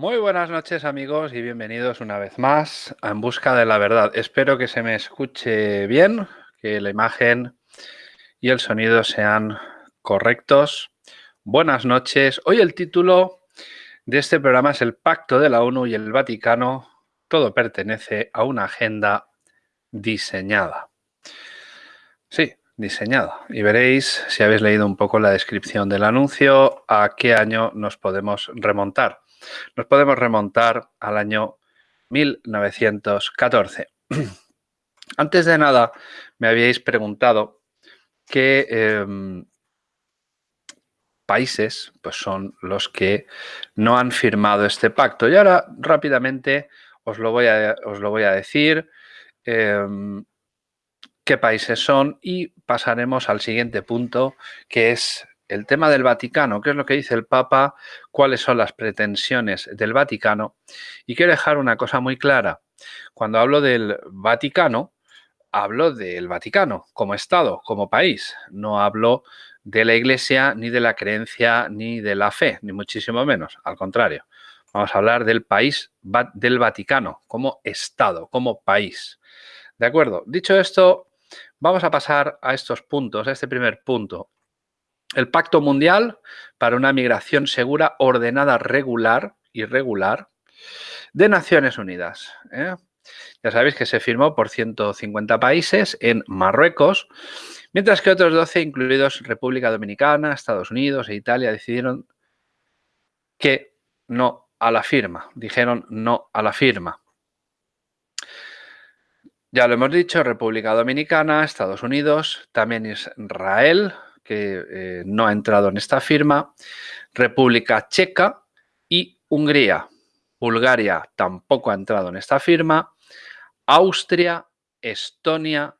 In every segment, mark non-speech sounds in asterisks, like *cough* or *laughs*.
Muy buenas noches amigos y bienvenidos una vez más a En Busca de la Verdad. Espero que se me escuche bien, que la imagen y el sonido sean correctos. Buenas noches. Hoy el título de este programa es El Pacto de la ONU y el Vaticano. Todo pertenece a una agenda diseñada. Sí, diseñada. Y veréis, si habéis leído un poco la descripción del anuncio, a qué año nos podemos remontar. Nos podemos remontar al año 1914. *clears throat* Antes de nada, me habíais preguntado qué em, países pues son los que no han firmado este pacto. Y ahora rápidamente os lo voy a, os lo voy a decir em, qué países son y pasaremos al siguiente punto, que es el tema del Vaticano, qué es lo que dice el Papa, cuáles son las pretensiones del Vaticano. Y quiero dejar una cosa muy clara. Cuando hablo del Vaticano, hablo del Vaticano como Estado, como país. No hablo de la Iglesia, ni de la creencia, ni de la fe, ni muchísimo menos. Al contrario, vamos a hablar del país del Vaticano como Estado, como país. ¿De acuerdo? Dicho esto, vamos a pasar a estos puntos, a este primer punto. El Pacto Mundial para una Migración Segura, Ordenada, Regular y Regular de Naciones Unidas. ¿eh? Ya sabéis que se firmó por 150 países en Marruecos, mientras que otros 12, incluidos República Dominicana, Estados Unidos e Italia, decidieron que no a la firma. Dijeron no a la firma. Ya lo hemos dicho, República Dominicana, Estados Unidos, también Israel, que eh, no ha entrado en esta firma, República Checa y Hungría. Bulgaria tampoco ha entrado en esta firma, Austria, Estonia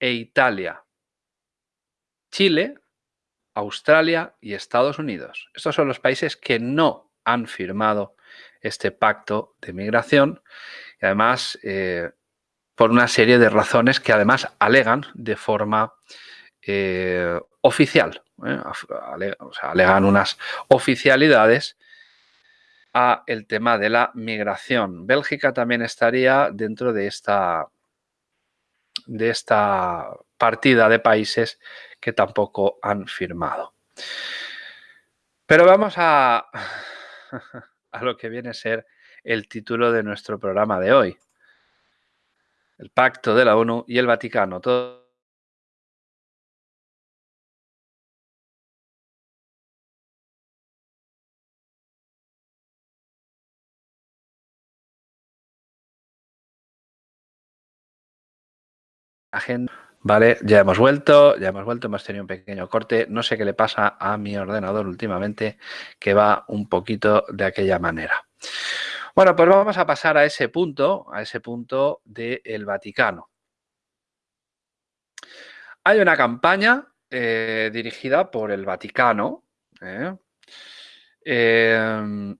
e Italia. Chile, Australia y Estados Unidos. Estos son los países que no han firmado este pacto de migración y además eh, por una serie de razones que además alegan de forma eh, oficial. ¿eh? o sea, alegan unas oficialidades a el tema de la migración. Bélgica también estaría dentro de esta, de esta partida de países que tampoco han firmado. Pero vamos a, *laughs* a lo que viene a ser el título de nuestro programa de hoy. El Pacto de la ONU y el Vaticano. Todo Vale, ya hemos vuelto, ya hemos vuelto, hemos tenido un pequeño corte. No sé qué le pasa a mi ordenador últimamente, que va un poquito de aquella manera. Bueno, pues vamos a pasar a ese punto, a ese punto del Vaticano. Hay una campaña eh, dirigida por el Vaticano, ¿eh? Em,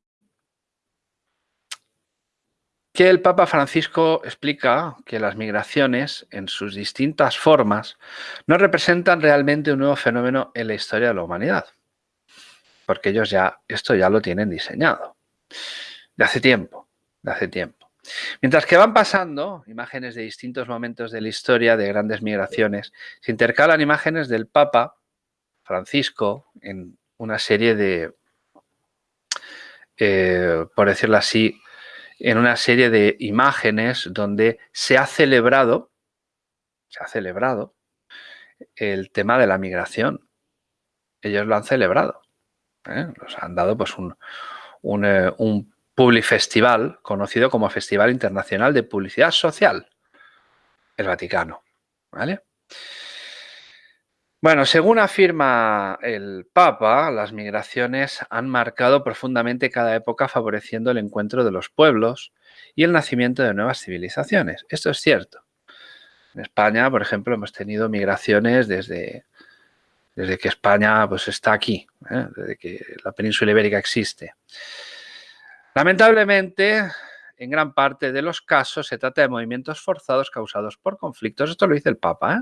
que el Papa Francisco explica que las migraciones, en sus distintas formas, no representan realmente un nuevo fenómeno en la historia de la humanidad, porque ellos ya, esto ya lo tienen diseñado, de hace tiempo, de hace tiempo. Mientras que van pasando imágenes de distintos momentos de la historia de grandes migraciones, se intercalan imágenes del Papa Francisco en una serie de, eh, por decirlo así, en una serie de imágenes donde se ha celebrado, se ha celebrado el tema de la migración. Ellos lo han celebrado. ¿eh? Nos han dado pues un, un, eh, un publifestival conocido como Festival Internacional de Publicidad Social, el Vaticano. ¿Vale? Bueno, según afirma el Papa, las migraciones han marcado profundamente cada época favoreciendo el encuentro de los pueblos y el nacimiento de nuevas civilizaciones. Esto es cierto. En España, por ejemplo, hemos tenido migraciones desde, desde que España pues, está aquí, ¿eh? desde que la península ibérica existe. Lamentablemente, en gran parte de los casos se trata de movimientos forzados causados por conflictos. Esto lo dice el Papa. ¿eh?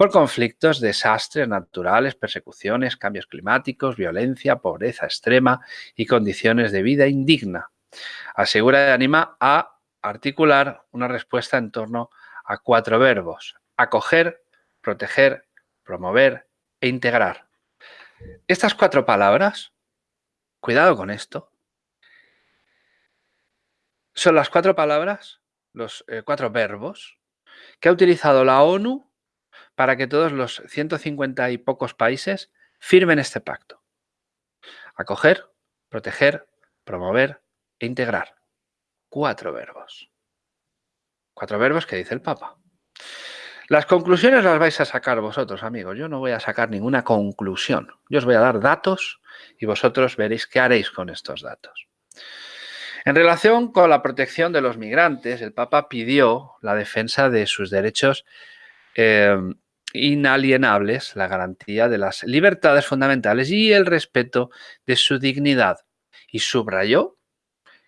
Por conflictos, desastres naturales, persecuciones, cambios climáticos, violencia, pobreza extrema y condiciones de vida indigna. Asegura y anima a articular una respuesta en torno a cuatro verbos. Acoger, proteger, promover e integrar. Estas cuatro palabras, cuidado con esto, son las cuatro palabras, los eh, cuatro verbos que ha utilizado la ONU para que todos los 150 y pocos países firmen este pacto. Acoger, proteger, promover e integrar. Cuatro verbos. Cuatro verbos que dice el Papa. Las conclusiones las vais a sacar vosotros, amigos. Yo no voy a sacar ninguna conclusión. Yo os voy a dar datos y vosotros veréis qué haréis con estos datos. En relación con la protección de los migrantes, el Papa pidió la defensa de sus derechos eh, inalienables, la garantía de las libertades fundamentales y el respeto de su dignidad. Y subrayó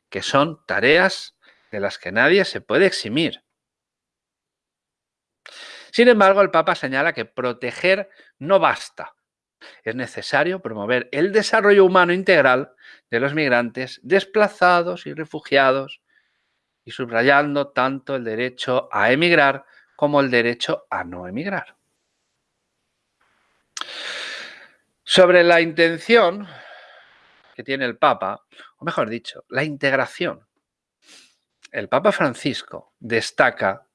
que son tareas de las que nadie se puede eximir. Sin embargo, el Papa señala que proteger no basta. Es necesario promover el desarrollo humano integral de los migrantes desplazados y refugiados y subrayando tanto el derecho a emigrar como el derecho a no emigrar. Sobre la intención que tiene el Papa, o mejor dicho, la integración. El Papa Francisco destaca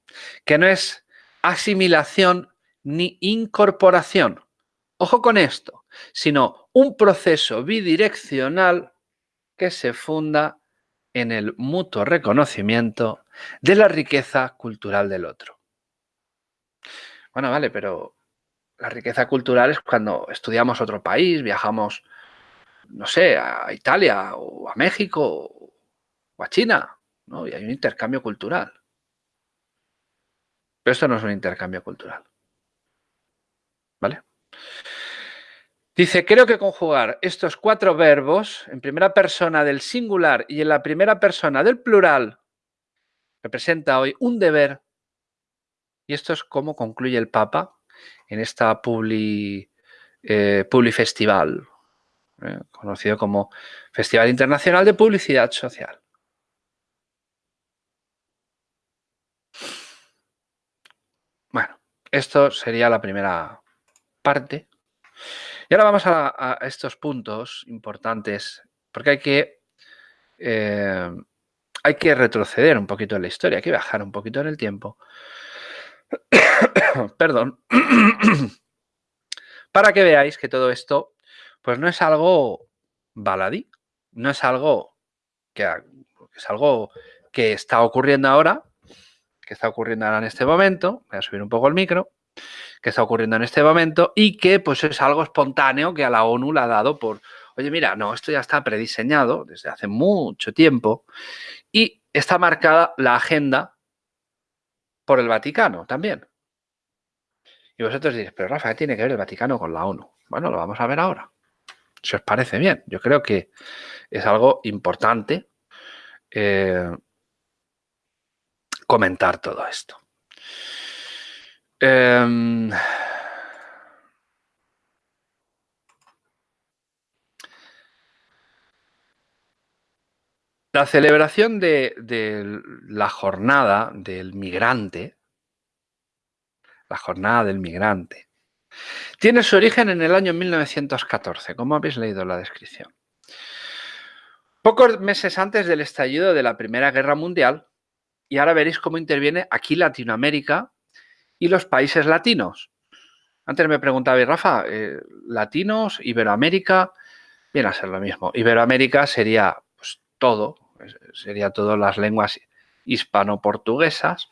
que no es asimilación ni incorporación. Ojo con esto, sino un proceso bidireccional que se funda en el mutuo reconocimiento de la riqueza cultural del otro. Bueno, vale, pero la riqueza cultural es cuando estudiamos otro país, viajamos, no sé, a Italia o a México o a China, ¿no? Y hay un intercambio cultural. Pero esto no es un intercambio cultural. ¿Vale? Dice, creo que conjugar estos cuatro verbos en primera persona del singular y en la primera persona del plural representa hoy un deber. Y esto es como concluye el Papa en esta Publi, eh, Festival, eh, conocido como Festival Internacional de Publicidad Social. Bueno, esto sería la primera parte. Y ahora vamos a, estos puntos importantes, porque hay que, eh, hay que retroceder un poquito en la historia, hay que bajar un poquito en el tiempo *coughs* perdón, *coughs* para que veáis que todo esto pues no es algo baladí, no es algo que es algo que está ocurriendo ahora, que está ocurriendo ahora en este momento, voy a subir un poco el micro, que está ocurriendo en este momento y que pues es algo espontáneo que a la ONU le ha dado por, oye mira, no, esto ya está prediseñado desde hace mucho tiempo y está marcada la agenda por el Vaticano también. Y vosotros diréis, pero Rafa, ¿qué tiene que ver el Vaticano con la ONU? Bueno, lo vamos a ver ahora. Si os parece bien, yo creo que es algo importante eh, comentar todo esto. Em, La celebración de, la jornada del migrante, la jornada del migrante, tiene su origen en el año 1914, como habéis leído la descripción. Pocos meses antes del estallido de la Primera Guerra Mundial, y ahora veréis cómo interviene aquí Latinoamérica y los países latinos. Antes me preguntaba, Rafa, eh, latinos, Iberoamérica, viene a ser lo mismo. Iberoamérica sería pues, todo, sería todas las lenguas hispano-portuguesas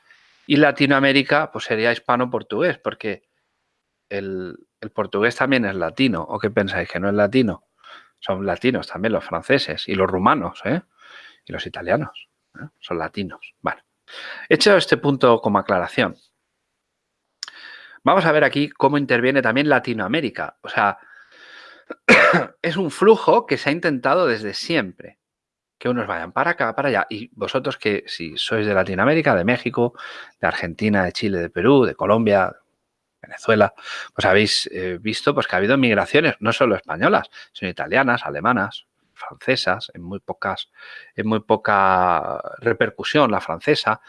y Latinoamérica pues sería hispano-portugués porque el, portugués también es latino. ¿O qué pensáis? ¿Que no es latino? Son latinos también los franceses y los rumanos ¿eh? y los italianos. ¿eh? Son latinos. Bueno, hecho este punto como aclaración, vamos a ver aquí cómo interviene también Latinoamérica. O sea, *coughs* es un flujo que se ha intentado desde siempre que unos vayan para acá, para allá. Y vosotros que si sois de Latinoamérica, de México, de Argentina, de Chile, de Perú, de Colombia, Venezuela, pues habéis eh, visto pues, que ha habido migraciones, no solo españolas, sino italianas, alemanas, francesas, en muy pocas, en muy poca repercusión la francesa,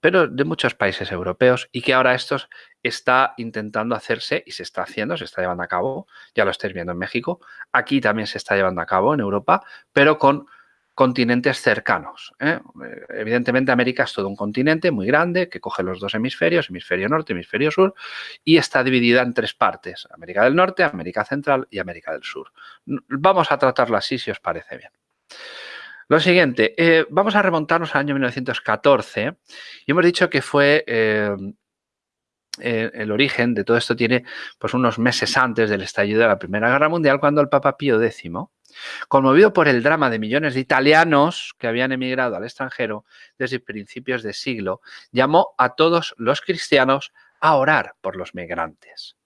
pero de muchos países europeos y que ahora esto está intentando hacerse y se está haciendo, se está llevando a cabo, ya lo estáis viendo en México, aquí también se está llevando a cabo en Europa, pero con continentes cercanos. ¿eh? Evidentemente América es todo un continente muy grande que coge los dos hemisferios, hemisferio norte, hemisferio sur, y está dividida en tres partes, América del Norte, América Central y América del Sur. Vamos a tratarlo así si os parece bien. Lo siguiente, eh, vamos a remontarnos al año 1914 y hemos dicho que fue eh, el origen de todo esto tiene pues unos meses antes del estallido de la Primera Guerra Mundial cuando el Papa Pío X Conmovido por el drama de millones de italianos que habían emigrado al extranjero desde principios de siglo, llamó a todos los cristianos a orar por los migrantes.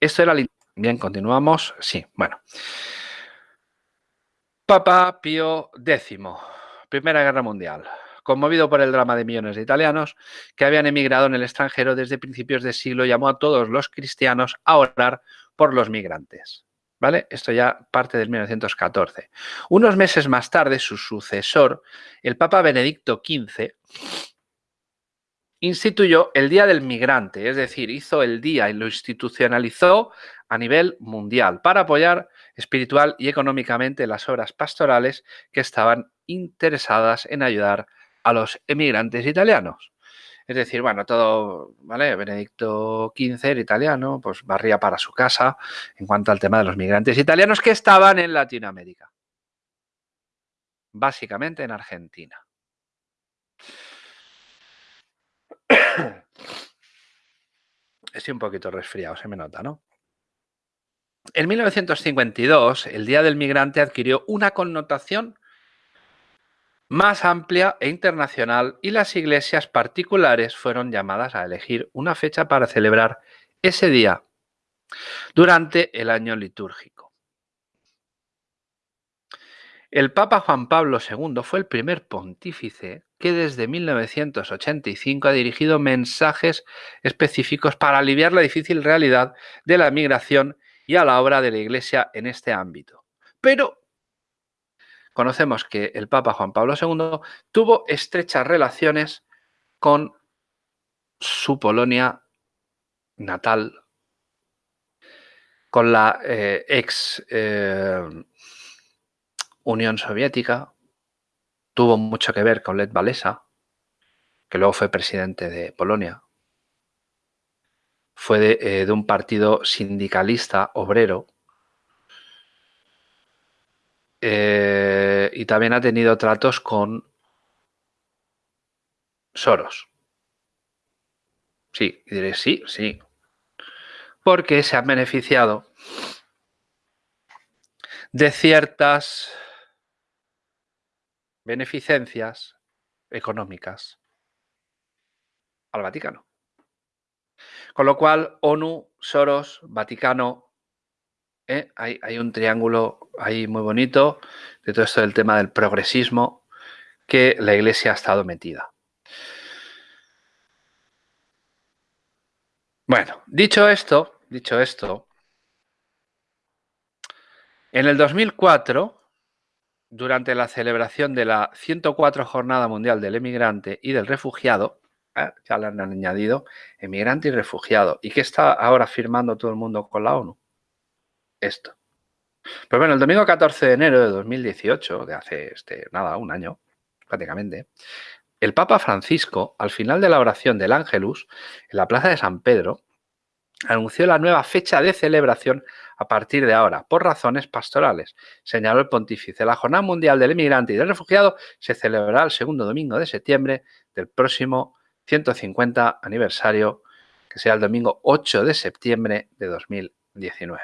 Esto era Bien, continuamos. Sí, bueno. Papa Pío X, Primera Guerra Mundial. Conmovido por el drama de millones de italianos que habían emigrado en el extranjero desde principios de siglo, llamó a todos los cristianos a orar por los migrantes. ¿Vale? Esto ya parte del 1914. Unos meses más tarde, su sucesor, el Papa Benedicto XV, instituyó el Día del Migrante, es decir, hizo el día y lo institucionalizó a nivel mundial para apoyar espiritual y económicamente las obras pastorales que estaban interesadas en ayudar a los emigrantes italianos. Es decir, bueno, todo, ¿vale? Benedicto XV, el italiano, pues barría para su casa en cuanto al tema de los migrantes italianos que estaban en Latinoamérica. Básicamente en Argentina. *coughs* Estoy un poquito resfriado, se me nota, ¿no? En 1952, el Día del Migrante adquirió una connotación más amplia e internacional y las iglesias particulares fueron llamadas a elegir una fecha para celebrar ese día durante el año litúrgico. El Papa Juan Pablo II fue el primer pontífice que desde 1985 ha dirigido mensajes específicos para aliviar la difícil realidad de la migración y a la obra de la Iglesia en este ámbito. Pero conocemos que el Papa Juan Pablo II tuvo estrechas relaciones con su Polonia natal, con la eh, ex eh, Unión Soviética, tuvo mucho que ver con Lech Walesa, que luego fue presidente de Polonia. Fue de, eh, un partido sindicalista obrero. Eh, y también ha tenido tratos con Soros. Sí, diré sí, sí. Porque se han beneficiado de ciertas beneficencias económicas al Vaticano. Con lo cual, ONU, Soros, Vaticano, ¿eh? hay, hay, un triángulo ahí muy bonito de todo esto del tema del progresismo que la Iglesia ha estado metida. Bueno, dicho esto, dicho esto, en el 2004 durante la celebración de la 104 Jornada Mundial del Emigrante y del Refugiado, ¿eh? ya le han añadido emigrante y refugiado. ¿Y qué está ahora firmando todo el mundo con la ONU? Esto. Pues bueno, el domingo 14 de enero de 2018, de hace este, nada, un año prácticamente, el Papa Francisco, al final de la oración del Ángelus, en la Plaza de San Pedro, anunció la nueva fecha de celebración a partir de ahora, por razones pastorales, señaló el pontífice. La Jornada Mundial del Inmigrante y del Refugiado se celebrará el segundo domingo de septiembre del próximo 150 aniversario, que será el domingo 8 de septiembre de 2019.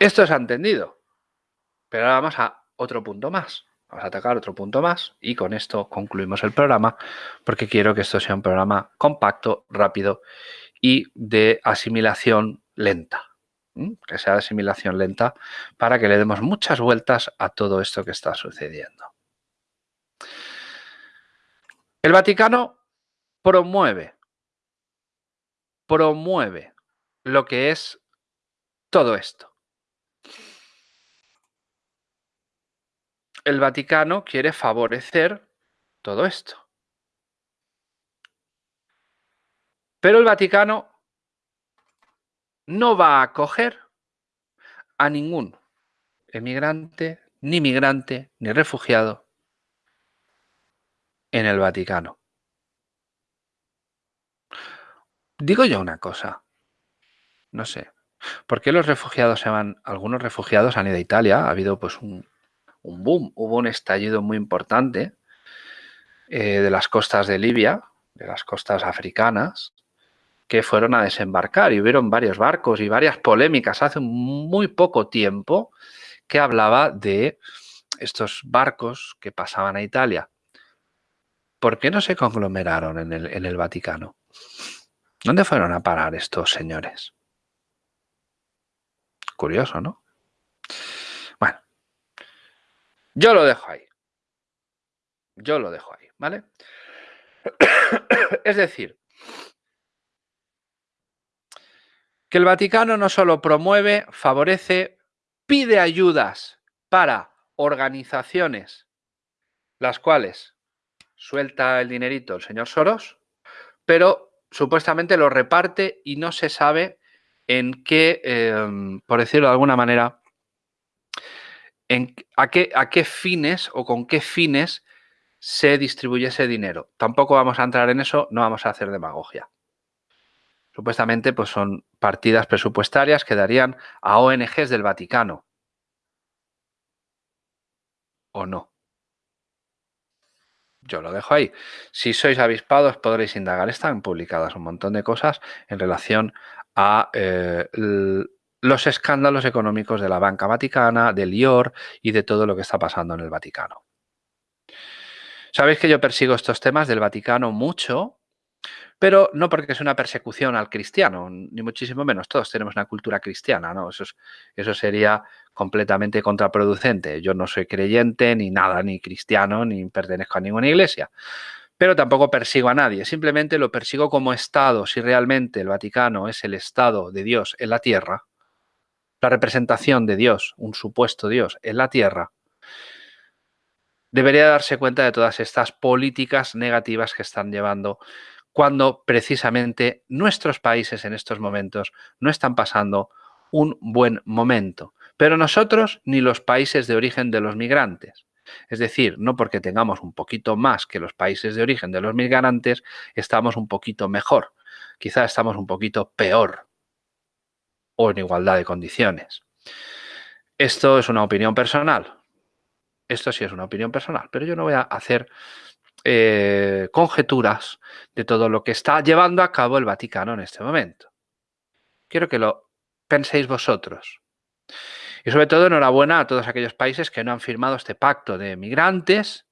Esto ha entendido, pero ahora vamos a otro punto más. Vamos a atacar otro punto más y con esto concluimos el programa porque quiero que esto sea un programa compacto, rápido y de asimilación lenta. Que sea de asimilación lenta para que le demos muchas vueltas a todo esto que está sucediendo. El Vaticano promueve, promueve lo que es todo esto. el Vaticano quiere favorecer todo esto. Pero el Vaticano no va a acoger a ningún emigrante, ni migrante, ni refugiado en el Vaticano. Digo yo una cosa, no sé, ¿por qué los refugiados se van? Algunos refugiados han ido a Italia, ha habido pues un, boom, hubo un estallido muy importante eh, de las costas de Libia, de las costas africanas, que fueron a desembarcar y hubieron varios barcos y varias polémicas hace muy poco tiempo que hablaba de estos barcos que pasaban a Italia. ¿Por qué no se conglomeraron en el, en el Vaticano? ¿Dónde fueron a parar estos señores? Curioso, ¿no? Yo lo dejo ahí. Yo lo dejo ahí, ¿vale? *coughs* es decir, que el Vaticano no solo promueve, favorece, pide ayudas para organizaciones, las cuales suelta el dinerito el señor Soros, pero supuestamente lo reparte y no se sabe en qué, em, por decirlo de alguna manera, a, qué, a qué fines o con qué fines se distribuye ese dinero. Tampoco vamos a entrar en eso, no vamos a hacer demagogia. Supuestamente pues son partidas presupuestarias que darían a ONGs del Vaticano. ¿O no? Yo lo dejo ahí. Si sois avispados podréis indagar. Están publicadas un montón de cosas en relación a eh, los escándalos económicos de la banca vaticana, del IOR y de todo lo que está pasando en el Vaticano. Sabéis que yo persigo estos temas del Vaticano mucho, pero no porque es una persecución al cristiano, ni muchísimo menos. Todos tenemos una cultura cristiana, ¿no? Eso, eso sería completamente contraproducente. Yo no soy creyente, ni nada, ni cristiano, ni pertenezco a ninguna iglesia. Pero tampoco persigo a nadie, simplemente lo persigo como Estado. Si realmente el Vaticano es el Estado de Dios en la tierra, la representación de Dios, un supuesto Dios, en la tierra, debería darse cuenta de todas estas políticas negativas que están llevando cuando precisamente nuestros países en estos momentos no están pasando un buen momento. Pero nosotros ni los países de origen de los migrantes. Es decir, no porque tengamos un poquito más que los países de origen de los migrantes, estamos un poquito mejor. Quizá estamos un poquito peor o en igualdad de condiciones. Esto es una opinión personal. Esto sí es una opinión personal, pero yo no voy a hacer eh, conjeturas de todo lo que está llevando a cabo el Vaticano en este momento. Quiero que lo penséis vosotros. Y sobre todo enhorabuena a todos aquellos países que no han firmado este pacto de migrantes,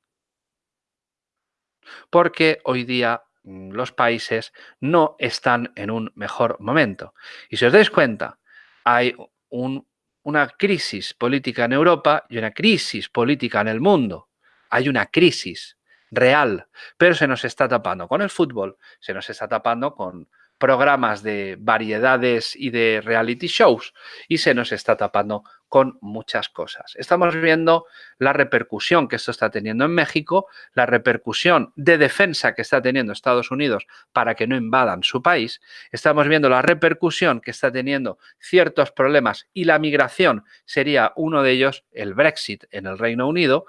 porque hoy día Mm, los países no están en un mejor momento. Y si os dais cuenta, hay una crisis política en Europa y una crisis política en el mundo. Hay una crisis real, pero se nos está tapando con el fútbol, se nos está tapando con programas de variedades y de reality shows y se nos está tapando con muchas cosas. Estamos viendo la repercusión que esto está teniendo en México, la repercusión de defensa que está teniendo Estados Unidos para que no invadan su país. Estamos viendo la repercusión que está teniendo ciertos problemas y la migración sería uno de ellos, el Brexit en el Reino Unido,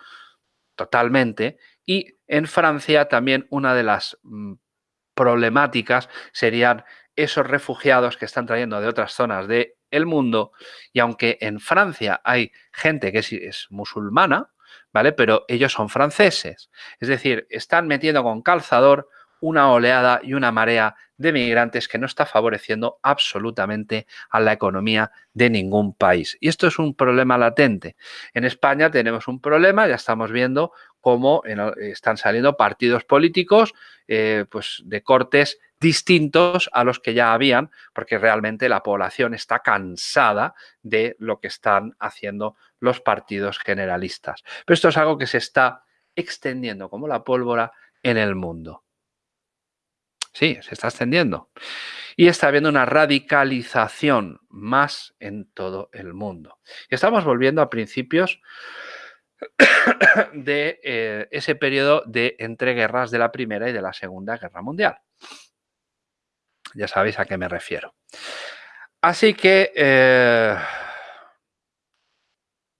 totalmente. Y en Francia también una de las mm, problemáticas serían esos refugiados que están trayendo de otras zonas del el mundo y aunque en Francia hay gente que es, musulmana, ¿vale? Pero ellos son franceses. Es decir, están metiendo con calzador una oleada y una marea de migrantes que no está favoreciendo absolutamente a la economía de ningún país. Y esto es un problema latente. En España tenemos un problema, ya estamos viendo cómo están saliendo partidos políticos eh, pues de cortes distintos a los que ya habían, porque realmente la población está cansada de lo que están haciendo los partidos generalistas. Pero esto es algo que se está extendiendo como la pólvora en el mundo. Sí, se está extendiendo. Y está habiendo una radicalización más en todo el mundo. Estamos volviendo a principios *coughs* de eh, ese periodo de entreguerras de la Primera y de la Segunda Guerra Mundial. Ya sabéis a qué me refiero. Así que, eh,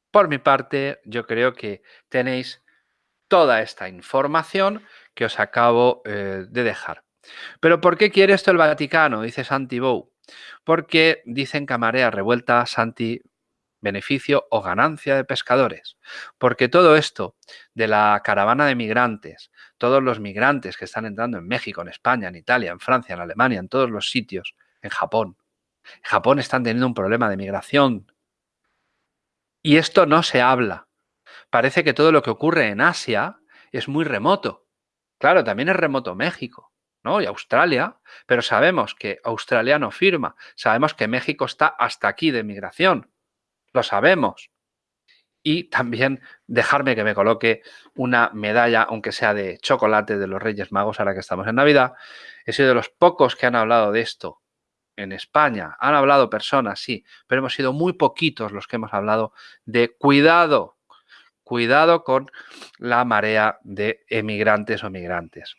por mi parte, yo creo que tenéis toda esta información que os acabo eh, de dejar. Pero ¿por qué quiere esto el Vaticano? Dice Santi Bou. Porque dicen que marea revuelta, Santi, beneficio o ganancia de pescadores. Porque todo esto de la caravana de migrantes, todos los migrantes que están entrando en México, en España, en Italia, en Francia, en Alemania, en todos los sitios, en Japón. En Japón están teniendo un problema de migración. Y esto no se habla. Parece que todo lo que ocurre en Asia es muy remoto. Claro, también es remoto México. ¿No? y Australia, pero sabemos que Australia no firma, sabemos que México está hasta aquí de migración, lo sabemos. Y también dejarme que me coloque una medalla, aunque sea de chocolate de los Reyes Magos, ahora que estamos en Navidad. He sido de los pocos que han hablado de esto en España. Han hablado personas, sí, pero hemos sido muy poquitos los que hemos hablado de cuidado, cuidado con la marea de emigrantes o migrantes.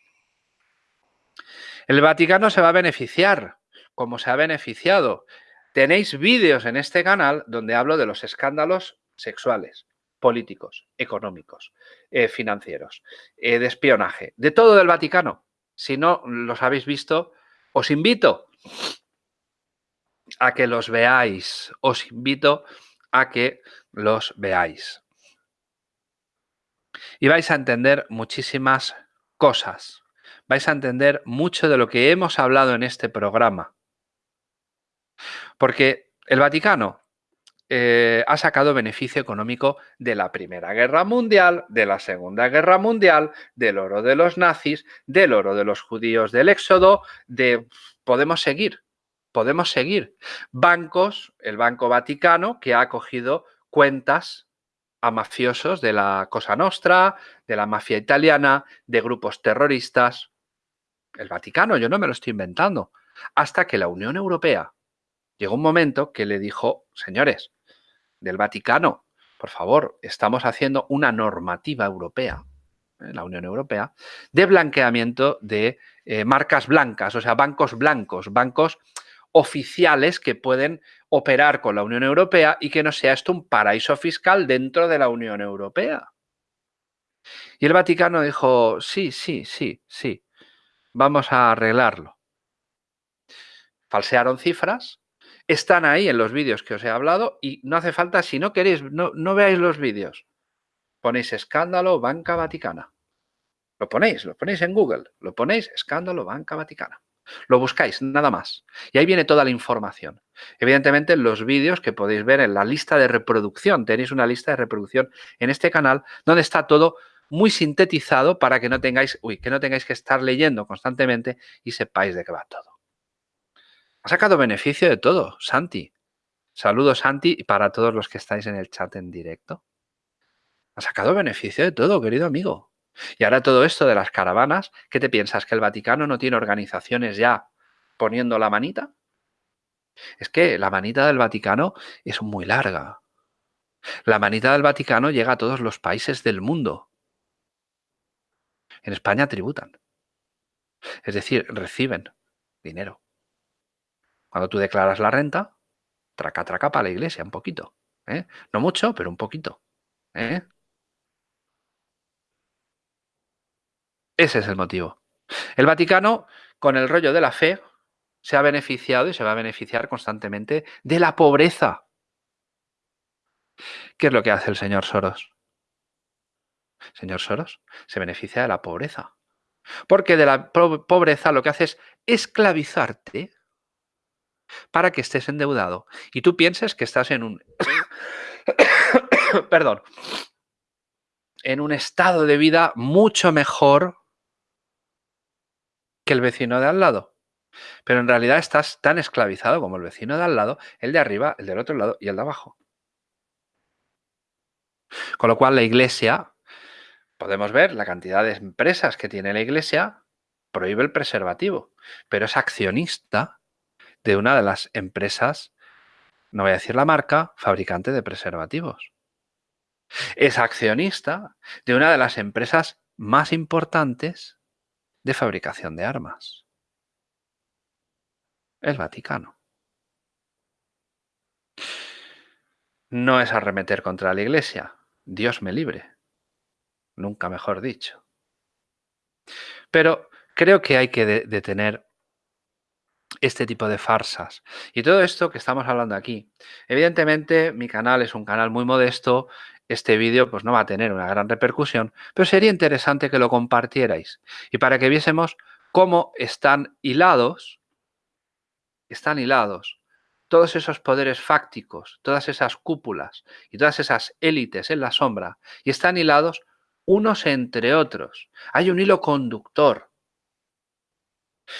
El Vaticano se va a beneficiar, como se ha beneficiado. Tenéis vídeos en este canal donde hablo de los escándalos sexuales, políticos, económicos, eh, financieros, eh, de espionaje, de todo del Vaticano. Si no los habéis visto, os invito a que los veáis. Os invito a que los veáis. Y vais a entender muchísimas cosas vais a entender mucho de lo que hemos hablado en este programa. Porque el Vaticano eh, ha sacado beneficio económico de la Primera Guerra Mundial, de la Segunda Guerra Mundial, del oro de los nazis, del oro de los judíos del Éxodo, de... Podemos seguir, podemos seguir. Bancos, el Banco Vaticano, que ha acogido cuentas a mafiosos de la Cosa Nostra, de la mafia italiana, de grupos terroristas el Vaticano, yo no me lo estoy inventando, hasta que la Unión Europea llegó un momento que le dijo, señores, del Vaticano, por favor, estamos haciendo una normativa europea, ¿eh? la Unión Europea, de blanqueamiento de eh, marcas blancas, o sea, bancos blancos, bancos oficiales que pueden operar con la Unión Europea y que no sea esto un paraíso fiscal dentro de la Unión Europea. Y el Vaticano dijo, sí, sí, sí, sí, vamos a arreglarlo. Falsearon cifras, están ahí en los vídeos que os he hablado y no hace falta, si no queréis, no, no veáis los vídeos, ponéis escándalo Banca Vaticana. Lo ponéis, lo ponéis en Google, lo ponéis escándalo Banca Vaticana. Lo buscáis, nada más. Y ahí viene toda la información. Evidentemente, los vídeos que podéis ver en la lista de reproducción, tenéis una lista de reproducción en este canal donde está todo muy sintetizado para que no tengáis, uy, que no tengáis que estar leyendo constantemente y sepáis de qué va todo. Ha sacado beneficio de todo, Santi. Saludos, Santi, y para todos los que estáis en el chat en directo. Ha sacado beneficio de todo, querido amigo. Y ahora todo esto de las caravanas, ¿qué te piensas? ¿Que el Vaticano no tiene organizaciones ya poniendo la manita? Es que la manita del Vaticano es muy larga. La manita del Vaticano llega a todos los países del mundo. En España tributan. Es decir, reciben dinero. Cuando tú declaras la renta, traca, traca para la iglesia, un poquito. ¿eh? No mucho, pero un poquito. ¿eh? Ese es el motivo. El Vaticano, con el rollo de la fe, se ha beneficiado y se va a beneficiar constantemente de la pobreza. ¿Qué es lo que hace el señor Soros? Señor Soros, se beneficia de la pobreza. Porque de la pobreza lo que hace es esclavizarte para que estés endeudado. Y tú pienses que estás en un... *coughs* Perdón. En un estado de vida mucho mejor que el vecino de al lado. Pero en realidad estás tan esclavizado como el vecino de al lado, el de arriba, el del otro lado y el de abajo. Con lo cual la iglesia, podemos ver la cantidad de empresas que tiene la iglesia, prohíbe el preservativo, pero es accionista de una de las empresas, no voy a decir la marca, fabricante de preservativos. Es accionista de una de las empresas más importantes de fabricación de armas. El Vaticano. No es arremeter contra la Iglesia. Dios me libre. Nunca mejor dicho. Pero creo que hay que detener este tipo de farsas. Y todo esto que estamos hablando aquí. Evidentemente, mi canal es un canal muy modesto este vídeo pues no va a tener una gran repercusión, pero sería interesante que lo compartierais y para que viésemos cómo están hilados, están hilados todos esos poderes fácticos, todas esas cúpulas y todas esas élites en la sombra y están hilados unos entre otros. Hay un hilo conductor.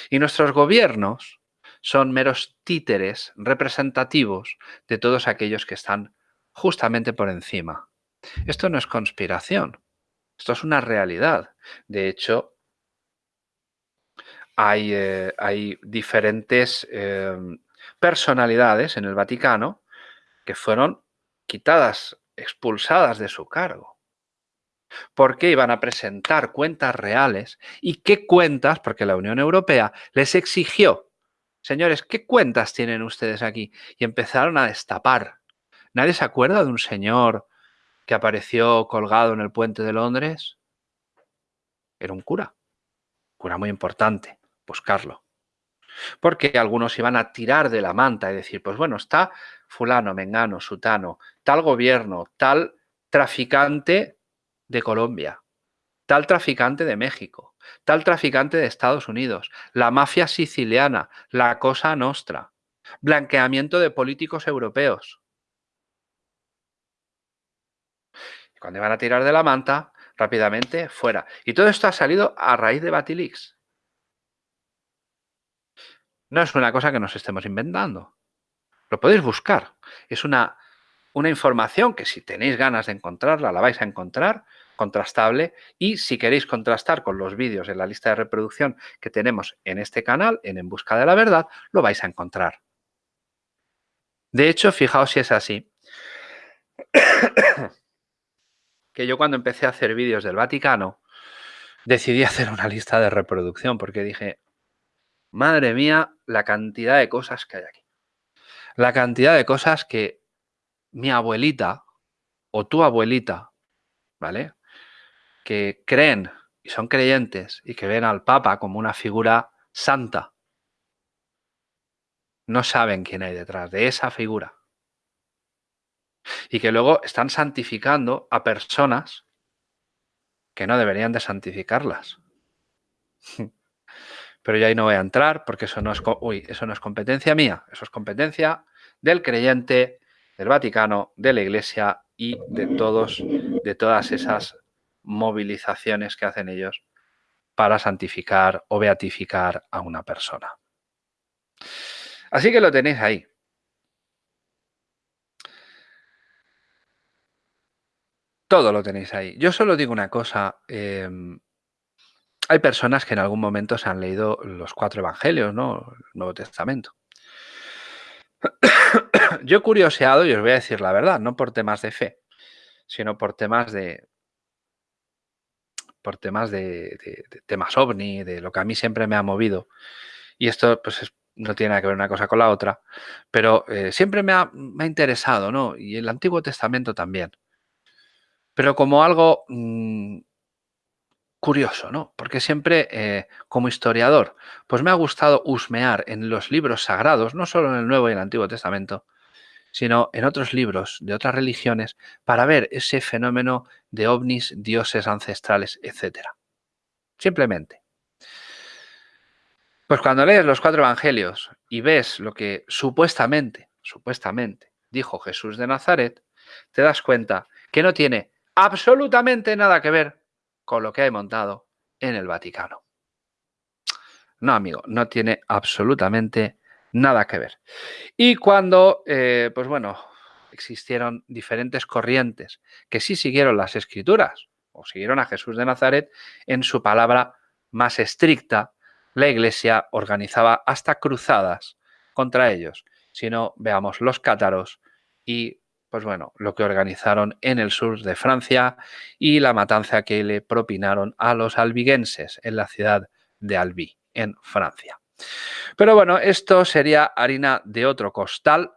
Y nuestros gobiernos son meros títeres representativos de todos aquellos que están justamente por encima. Esto no es conspiración, esto es una realidad. De hecho, hay, eh, hay diferentes em, personalidades en el Vaticano que fueron quitadas, expulsadas de su cargo. Porque iban a presentar cuentas reales. ¿Y qué cuentas? Porque la Unión Europea les exigió, señores, ¿qué cuentas tienen ustedes aquí? Y empezaron a destapar. ¿Nadie se acuerda de un señor que apareció colgado en el puente de Londres era un cura, cura muy importante, buscarlo. Porque algunos iban a tirar de la manta y decir, pues bueno, está fulano, mengano, sutano, tal gobierno, tal traficante de Colombia, tal traficante de México, tal traficante de Estados Unidos, la mafia siciliana, la cosa nostra, blanqueamiento de políticos europeos. Cuando iban a tirar de la manta, rápidamente fuera. Y todo esto ha salido a raíz de Batilix. No es una cosa que nos estemos inventando. Lo podéis buscar. Es una, una información que si tenéis ganas de encontrarla, la vais a encontrar, contrastable. Y si queréis contrastar con los vídeos en la lista de reproducción que tenemos en este canal, en En Busca de la Verdad, lo vais a encontrar. De hecho, fijaos si es así *coughs* que yo cuando empecé a hacer vídeos del Vaticano, decidí hacer una lista de reproducción porque dije, madre mía, la cantidad de cosas que hay aquí. La cantidad de cosas que mi abuelita o tu abuelita, ¿vale? Que creen y son creyentes y que ven al Papa como una figura santa, no saben quién hay detrás de esa figura y que luego están santificando a personas que no deberían de santificarlas. *laughs* Pero yo ahí no voy a entrar porque eso no es, eso no es competencia mía, eso es competencia del creyente, del Vaticano, de la Iglesia y de, todos, de todas esas movilizaciones que hacen ellos para santificar o beatificar a una persona. Así que lo tenéis ahí. Todo lo tenéis ahí. Yo solo digo una cosa. Em, hay personas que en algún momento se han leído los cuatro evangelios, ¿no? El Nuevo Testamento. Yo he curioseado y os voy a decir la verdad, no por temas de fe, sino por temas de por temas de, temas ovni, de lo que a mí siempre me ha movido. Y esto pues no tiene nada que ver una cosa con la otra, pero eh, siempre me ha, interesado, ¿no? Y el Antiguo Testamento también pero como algo mm, curioso, ¿no? Porque siempre, eh, como historiador, pues me ha gustado husmear en los libros sagrados, no solo en el Nuevo y el Antiguo Testamento, sino en otros libros de otras religiones, para ver ese fenómeno de ovnis, dioses ancestrales, etc. Simplemente, Pues cuando lees los cuatro evangelios y ves lo que supuestamente, supuestamente dijo Jesús de Nazaret, te das cuenta que no tiene absolutamente nada que ver con lo que hay montado en el Vaticano. No, amigo, no tiene absolutamente nada que ver. Y cuando, eh, pues bueno, existieron diferentes corrientes que sí siguieron las escrituras o siguieron a Jesús de Nazaret en su palabra más estricta, la iglesia organizaba hasta cruzadas contra ellos. Si no, veamos los cátaros y, pues bueno, lo que organizaron en el sur de Francia y la matanza que le propinaron a los albiguenses en la ciudad de Albi, en Francia. Pero bueno, esto sería harina de otro costal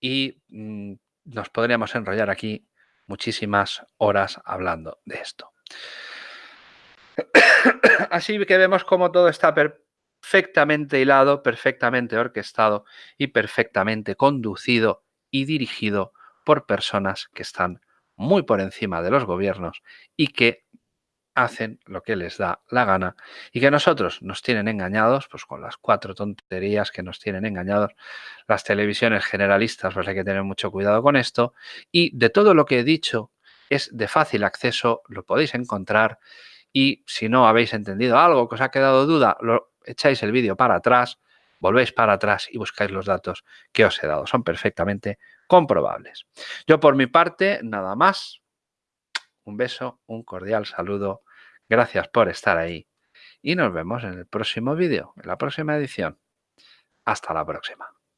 y mm, nos podríamos enrollar aquí muchísimas horas hablando de esto. *coughs* Así que vemos cómo todo está perfectamente hilado, perfectamente orquestado y perfectamente conducido y dirigido por personas que están muy por encima de los gobiernos y que hacen lo que les da la gana y que nosotros nos tienen engañados, pues con las cuatro tonterías que nos tienen engañados las televisiones generalistas, pues hay que tener mucho cuidado con esto. Y de todo lo que he dicho es de fácil acceso, lo podéis encontrar y si no habéis entendido algo que os ha quedado duda, lo echáis el vídeo para atrás, volvéis para atrás y buscáis los datos que os he dado. Son perfectamente comprobables. Yo por mi parte, nada más. Un beso, un cordial saludo. Gracias por estar ahí. Y nos vemos en el próximo vídeo, en la próxima edición. Hasta la próxima.